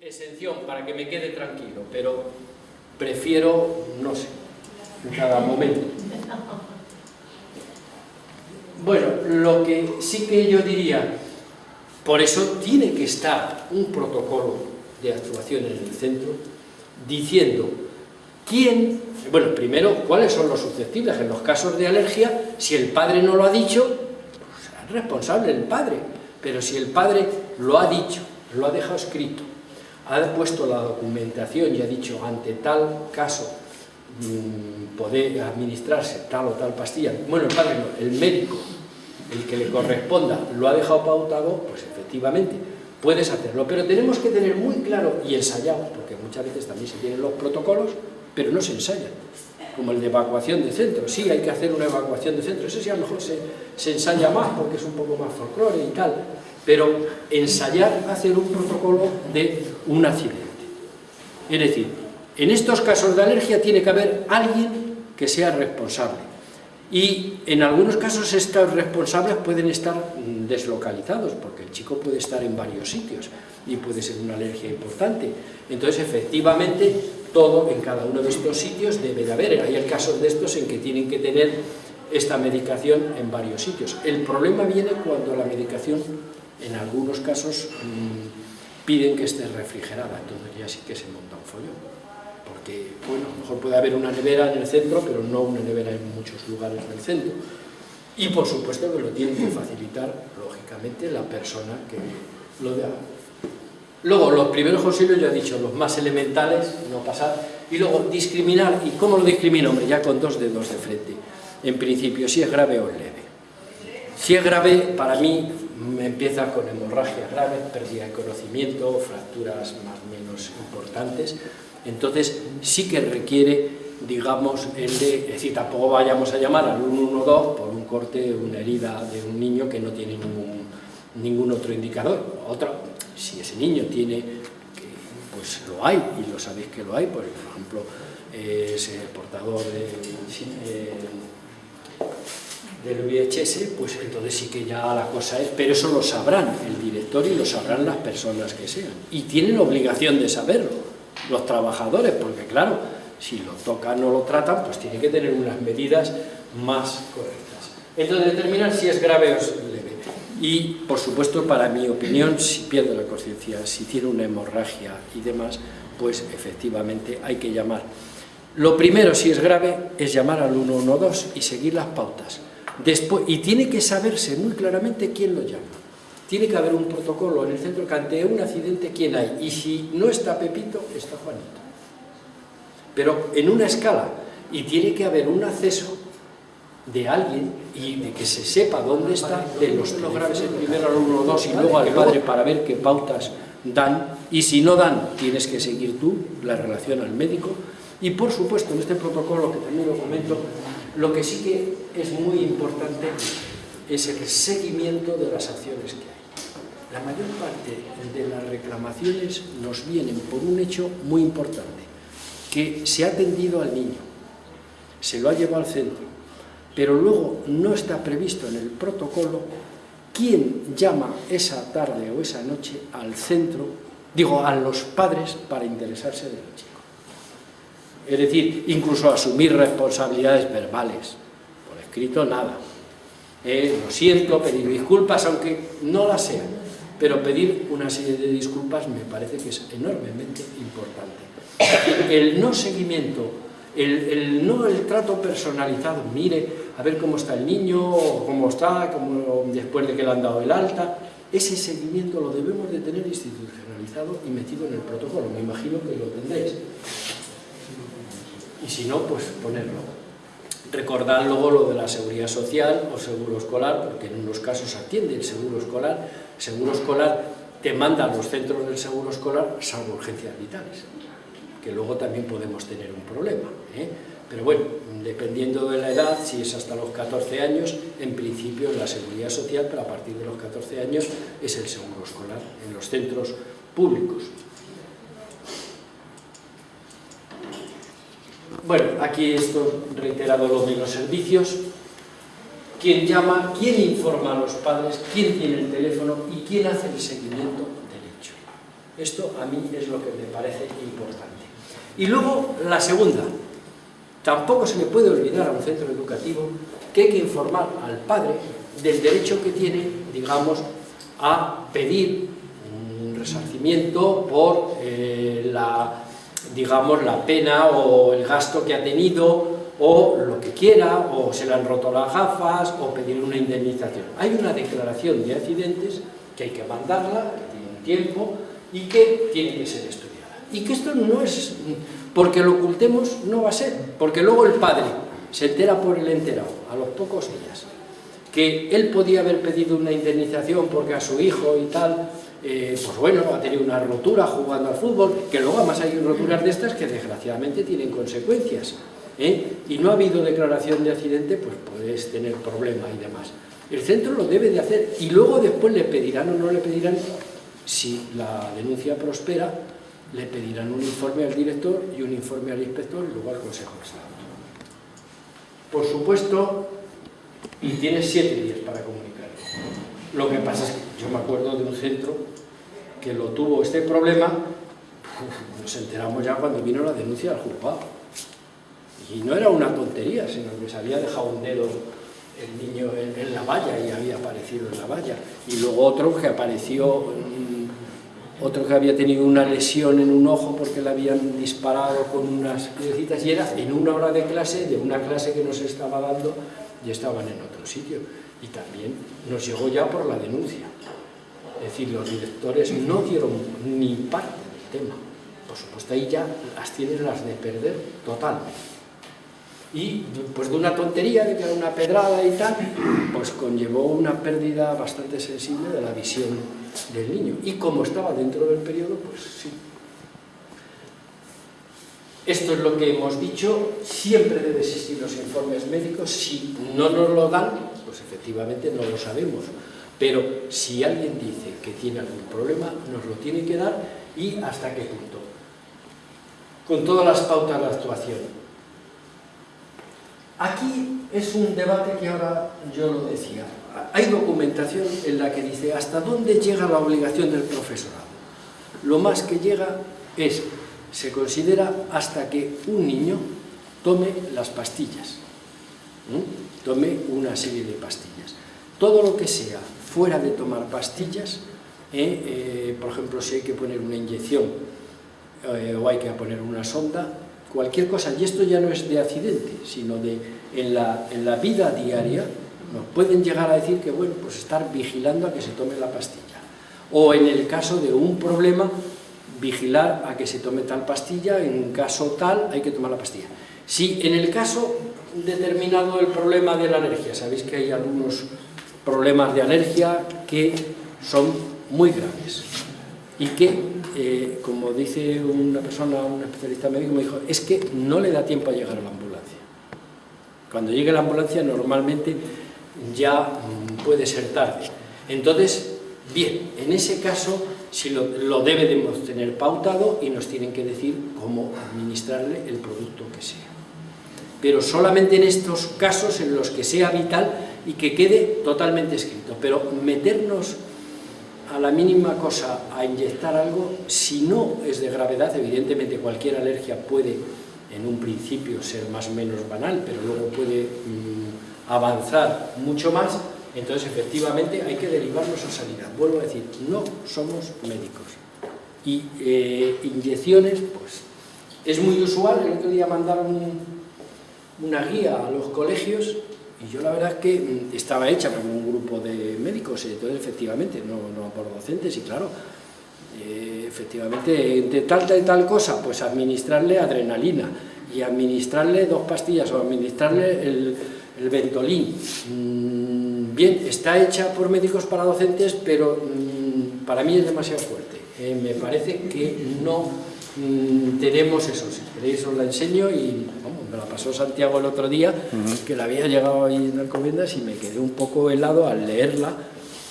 exención para que me quede tranquilo, pero prefiero, no sé, en cada momento. Bueno, lo que sí que yo diría, por eso tiene que estar un protocolo de actuación en el centro diciendo quién, bueno, primero, cuáles son los susceptibles. En los casos de alergia, si el padre no lo ha dicho, pues es responsable el padre. Pero si el padre lo ha dicho, lo ha dejado escrito, ha puesto la documentación y ha dicho ante tal caso mmm, poder administrarse tal o tal pastilla, bueno, el padre no, el médico, el que le corresponda, lo ha dejado pautado, pues efectivamente puedes hacerlo, pero tenemos que tener muy claro y ensayamos, porque muchas veces también se tienen los protocolos, pero no se ensayan, como el de evacuación de centro, sí hay que hacer una evacuación de centro, eso sí a lo mejor se, se ensaya más porque es un poco más folclore y tal, pero ensayar hacer un protocolo de un accidente. Es decir, en estos casos de alergia tiene que haber alguien que sea responsable. Y en algunos casos estos responsables pueden estar deslocalizados, porque el chico puede estar en varios sitios y puede ser una alergia importante. Entonces, efectivamente, todo en cada uno de estos sitios debe de haber. Hay casos de estos en que tienen que tener esta medicación en varios sitios. El problema viene cuando la medicación en algunos casos mmm, piden que esté refrigerada, entonces ya sí que se monta un follón. Porque, bueno, a lo mejor puede haber una nevera en el centro, pero no una nevera en muchos lugares del centro. Y por supuesto que lo tiene que facilitar, lógicamente, la persona que lo da. Luego, los primeros auxilios, ya he dicho, los más elementales, no pasar. Y luego, discriminar. ¿Y cómo lo discrimino? Hombre, ya con dos dedos de frente. En principio, si es grave o leve. Si es grave, para mí, empieza con hemorragias graves, pérdida de conocimiento, fracturas más o menos importantes, entonces sí que requiere, digamos, el de, es decir, tampoco vayamos a llamar al 112 por un corte, una herida de un niño que no tiene ningún, ningún otro indicador. Otro, si ese niño tiene, pues lo hay, y lo sabéis que lo hay, por ejemplo, es portador de... Eh, del VHS, pues entonces sí que ya la cosa es, pero eso lo sabrán el director y lo sabrán las personas que sean. Y tienen obligación de saberlo, los trabajadores, porque claro, si lo tocan o lo tratan, pues tiene que tener unas medidas más correctas. Entonces determinar si es grave o es leve. Y, por supuesto, para mi opinión, si pierde la conciencia, si tiene una hemorragia y demás, pues efectivamente hay que llamar. Lo primero, si es grave, es llamar al 112 y seguir las pautas Después, y tiene que saberse muy claramente quién lo llama. Tiene que haber un protocolo en el centro que ante un accidente quién hay. Y si no está Pepito, está Juanito. Pero en una escala. Y tiene que haber un acceso de alguien y de que se sepa dónde está, de los, graves primero al 1 2 y luego al padre para ver qué pautas dan. Y si no dan, tienes que seguir tú la relación al médico. Y por supuesto, en este protocolo, que también lo comento, lo que sí que es muy importante es el seguimiento de las acciones que hay. La mayor parte de las reclamaciones nos vienen por un hecho muy importante, que se ha atendido al niño, se lo ha llevado al centro, pero luego no está previsto en el protocolo quién llama esa tarde o esa noche al centro, digo, a los padres para interesarse del chico es decir, incluso asumir responsabilidades verbales, escrito nada. Eh, lo siento, pedir disculpas, aunque no las sean, pero pedir una serie de disculpas me parece que es enormemente importante. El no seguimiento, el, no el trato personalizado, mire, a ver cómo está el niño, cómo está, cómo, después de que le han dado el alta, ese seguimiento lo debemos de tener institucionalizado y metido en el protocolo, me imagino que lo tendréis y si no, pues ponerlo. Recordar luego lo de la seguridad social o seguro escolar, porque en unos casos atiende el seguro escolar. El seguro escolar te manda a los centros del seguro escolar salvo urgencias vitales, que luego también podemos tener un problema. ¿eh? Pero bueno, dependiendo de la edad, si es hasta los 14 años, en principio la seguridad social, pero a partir de los 14 años es el seguro escolar en los centros públicos. Bueno, aquí esto reiterado los servicios. ¿Quién llama? ¿Quién informa a los padres? ¿Quién tiene el teléfono? ¿Y quién hace el seguimiento del hecho? Esto a mí es lo que me parece importante. Y luego, la segunda, tampoco se le puede olvidar a un centro educativo que hay que informar al padre del derecho que tiene, digamos, a pedir un resarcimiento por eh, la, digamos, la pena o el gasto que ha tenido o lo que quiera, o se le han roto las gafas, o pedir una indemnización. Hay una declaración de accidentes que hay que mandarla, que tiene tiempo, y que tiene que ser estudiada. Y que esto no es, porque lo ocultemos, no va a ser, porque luego el padre se entera por el enterado, a los pocos días, que él podía haber pedido una indemnización porque a su hijo y tal, eh, pues bueno, ha tenido una rotura jugando al fútbol, que luego además hay roturas de estas que desgraciadamente tienen consecuencias. ¿eh? y no ha habido declaración de accidente, pues puedes tener problema y demás. El centro lo debe de hacer y luego después le pedirán o no le pedirán, si la denuncia prospera, le pedirán un informe al director y un informe al inspector y luego al Consejo de Estado. Por supuesto, y tienes siete días para comunicarlo. Lo que pasa es que yo me acuerdo de un centro que lo tuvo este problema, nos enteramos ya cuando vino la denuncia al juzgado y no era una tontería, sino que se había dejado un dedo el niño en, la valla y había aparecido en la valla. Y luego otro que apareció, mm, otro que había tenido una lesión en un ojo porque le habían disparado con unas piedecitas y era en una hora de clase, de una clase que nos estaba dando, y estaban en otro sitio. Y también nos llegó ya por la denuncia. Es decir, los directores no dieron ni parte del tema. Por supuesto, ahí ya las tienen las de perder totalmente y pues de una tontería, de que era una pedrada y tal, pues conllevó una pérdida bastante sensible de la visión del niño. Y como estaba dentro del periodo, pues sí. Esto es lo que hemos dicho, siempre debe existir los informes médicos, si no nos lo dan, pues efectivamente no lo sabemos. Pero si alguien dice que tiene algún problema, nos lo tiene que dar y hasta qué punto. Con todas las pautas de actuación Aquí es un debate que ahora yo lo decía. Hay documentación en la que dice hasta dónde llega la obligación del profesorado. Lo más que llega es, se considera hasta que un niño tome las pastillas, tome una serie de pastillas. Todo lo que sea fuera de tomar pastillas, ¿eh? Eh, por ejemplo, si hay que poner una inyección eh, o hay que poner una sonda, cualquier cosa, y esto ya no es de accidente, sino de en la, en la vida diaria, nos pueden llegar a decir que, bueno, pues estar vigilando a que se tome la pastilla. O en el caso de un problema, vigilar a que se tome tal pastilla, en un caso tal hay que tomar la pastilla. Si en el caso determinado el problema de la alergia, sabéis que hay algunos problemas de alergia que son muy graves y que, eh, como dice una persona, un especialista médico, me dijo, es que no le da tiempo a llegar a la ambulancia. Cuando llegue la ambulancia normalmente ya puede ser tarde. Entonces, bien, en ese caso si lo, lo debemos tener pautado y nos tienen que decir cómo administrarle el producto que sea. Pero solamente en estos casos en los que sea vital y que quede totalmente escrito. Pero meternos a la mínima cosa a inyectar algo, si no es de gravedad, evidentemente cualquier alergia puede en un principio ser más o menos banal, pero luego puede mm, avanzar mucho más, entonces efectivamente hay que derivarnos a sanidad. Vuelvo a decir, no somos médicos. Y eh, inyecciones, pues es muy usual, el otro día mandaron una guía a los colegios y yo la verdad es que mm, estaba hecha por un grupo de médicos, entonces efectivamente, no, no por docentes, y claro, eh, efectivamente, de tal, tal, tal cosa, pues administrarle adrenalina, y administrarle dos pastillas, o administrarle el, el Ventolin. Mm, bien, está hecha por médicos para docentes, pero mm, para mí es demasiado fuerte. Eh, me parece que no tenemos eso, si queréis os la enseño y me la pasó Santiago el otro día, que la había llegado ahí en Alcobendas y me quedé un poco helado al leerla,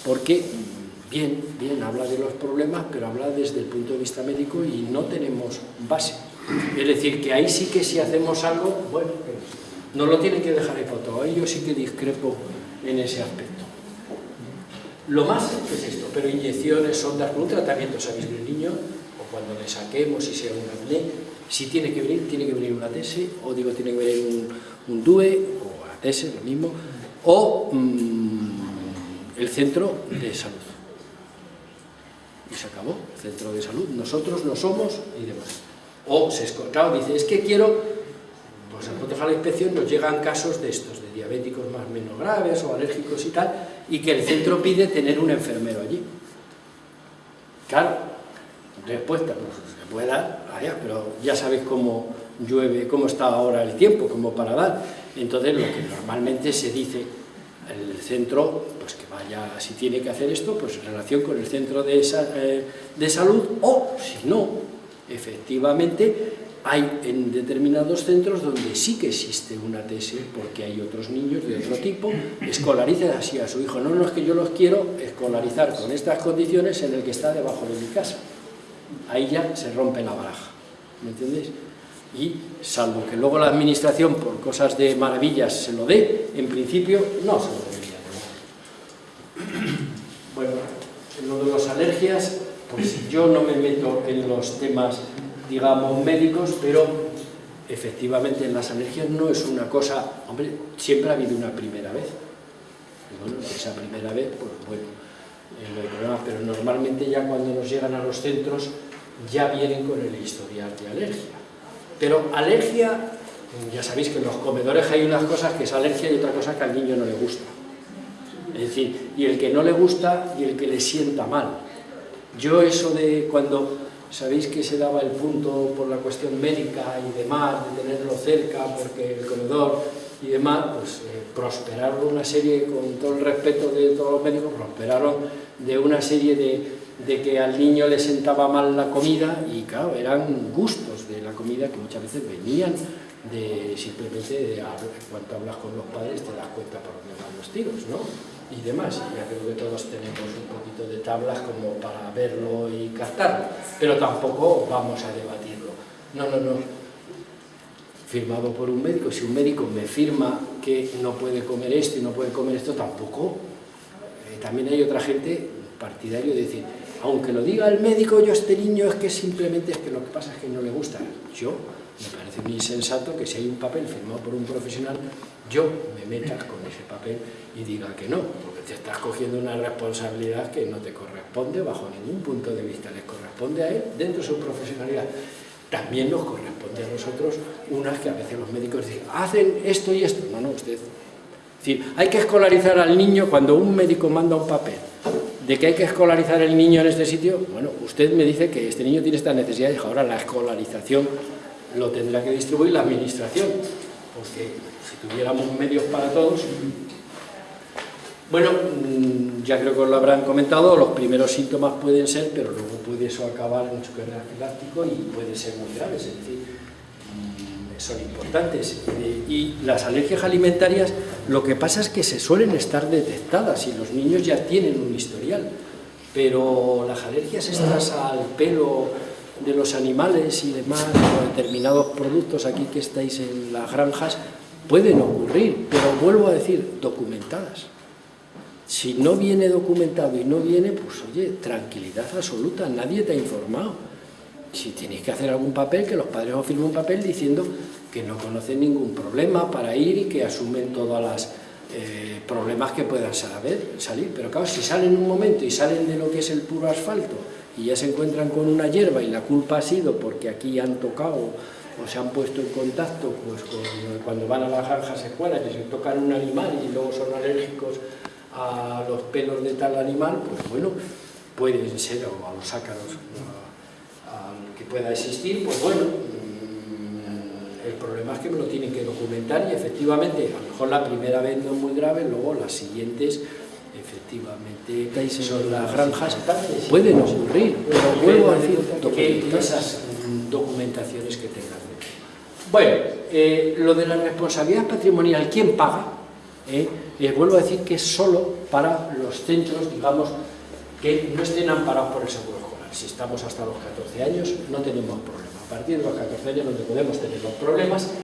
porque bien, bien, habla de los problemas, pero habla desde el punto de vista médico y no tenemos base. Es decir, que ahí sí que si hacemos algo, bueno, no lo tienen que dejar ahí foto, ahí yo sí que discrepo en ese aspecto. Lo más es esto, pero inyecciones, sondas, con un tratamiento, sabéis que el niño, o cuando le saquemos y sea un apné, si tiene que venir, tiene que venir una ATS, o digo, tiene que venir un, DUE, o ATS, lo mismo, o mmm, el centro de salud. Y se acabó, el centro de salud, nosotros no somos y demás. O se claro, dice, es que quiero, pues al proteger la inspección nos llegan casos de estos, de diabéticos más o menos graves o alérgicos y tal, y que el centro pide tener un enfermero allí. Claro, respuesta, pues dar, allá, pero ya sabéis cómo llueve, cómo está ahora el tiempo, como para dar. Entonces lo que normalmente se dice, el centro, pues que vaya, si tiene que hacer esto, pues en relación con el centro de, eh, de salud, o si no, efectivamente, hay en determinados centros donde sí que existe una TS, porque hay otros niños de otro tipo, escolarizan así a su hijo. No, no es que yo los quiero escolarizar con estas condiciones en el que está debajo de mi casa. Ahí ya se rompe la baraja, ¿me entendéis? Y salvo que luego la administración, por cosas de maravillas, se lo dé, en principio no se lo debería tener. Bueno, en lo de las alergias, pues yo no me meto en los temas digamos, médicos, pero efectivamente en las alergias no es una cosa, hombre, siempre ha habido una primera vez. Y bueno, esa primera vez, pues bueno, hay problema, pero normalmente ya cuando nos llegan a los centros ya vienen con el historial de alergia. Pero alergia, ya sabéis que en los comedores hay unas cosas que es alergia y otra cosa que al niño no le gusta. Es decir, y el que no le gusta y el que le sienta mal. Yo eso de cuando Sabéis que se daba el punto por la cuestión médica y demás, de tenerlo cerca, porque el comedor y demás, pues eh, prosperaron una serie, con todo el respeto de todos los médicos, prosperaron de una serie de, de que al niño le sentaba mal la comida y claro, eran gustos de la comida que muchas veces venían de simplemente, de, cuando hablas con los padres te das cuenta por dónde van los tiros, ¿no? y demás. Ya creo que todos tenemos un poquito de tablas como para verlo y captarlo, pero tampoco vamos a debatirlo. No, no, no. Firmado por un médico, si un médico me firma que no puede comer esto y no puede comer esto, tampoco. Eh, también hay otra gente partidario de decir, aunque lo diga el médico, yo este niño es que simplemente es que lo que pasa es que no le gusta. Yo, me parece muy insensato que si hay un papel firmado por un profesional, yo me meta con ese papel y diga que no, porque te estás cogiendo una responsabilidad que no te corresponde bajo ningún punto de vista, les corresponde a él dentro de su profesionalidad. También nos corresponde a nosotros unas que a veces los médicos dicen, hacen esto y esto. No, no, usted... Es decir, hay que escolarizar al niño cuando un médico manda un papel. De que hay que escolarizar el niño en este sitio, bueno, usted me dice que este niño tiene esta necesidad y ahora la escolarización lo tendrá que distribuir la administración, porque si tuviéramos medios para todos, bueno, mm, ya creo que os lo habrán comentado, los primeros síntomas pueden ser, pero luego puede eso acabar en un choque anafiláctico y puede ser muy grave, es decir, son importantes. Y las alergias alimentarias, lo que pasa es que se suelen estar detectadas y los niños ya tienen un historial, pero las alergias estas al pelo de los animales y demás, o determinados productos aquí que estáis en las granjas, pueden ocurrir, pero vuelvo a decir, documentadas. Si no viene documentado y no viene, pues oye, tranquilidad absoluta, nadie te ha informado. Si tienes que hacer algún papel, que los padres os firmen un papel diciendo que no conocen ningún problema para ir y que asumen todos los eh, problemas que puedan salir. Pero claro, si salen un momento y salen de lo que es el puro asfalto y ya se encuentran con una hierba y la culpa ha sido porque aquí han tocado o se han puesto en contacto pues, cuando van a las granjas escuelas y se tocan un animal y luego son alérgicos a los pelos de tal animal, pues bueno, pueden ser, o a los ácaros pueda existir, pues bueno, mm, el problema es que me lo tienen que documentar y efectivamente, a lo mejor la primera vez no es muy grave, luego las siguientes efectivamente son las granjas, pueden ocurrir, pero vuelvo a decir que esas documentaciones que tengan. Bueno, eh, lo de la responsabilidad patrimonial, ¿quién paga? Eh, les vuelvo a decir que es solo para los centros, digamos, que no estén amparados por el seguro. Si estamos hasta los 14 años, no tenemos problema. A partir de los 14 años donde podemos tener los problemas